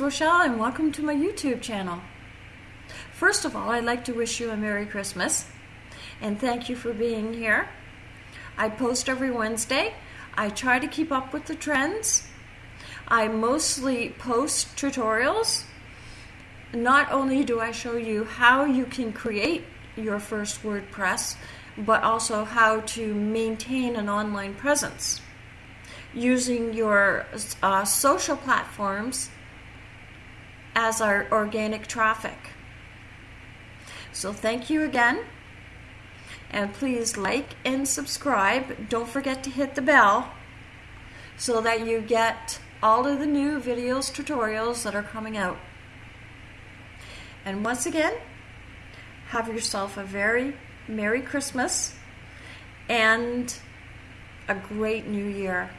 Rochelle, and welcome to my YouTube channel. First of all, I'd like to wish you a Merry Christmas and thank you for being here. I post every Wednesday. I try to keep up with the trends. I mostly post tutorials. Not only do I show you how you can create your first WordPress, but also how to maintain an online presence using your uh, social platforms as our organic traffic. So thank you again. And please like and subscribe. Don't forget to hit the bell so that you get all of the new videos, tutorials that are coming out. And once again, have yourself a very Merry Christmas and a great new year.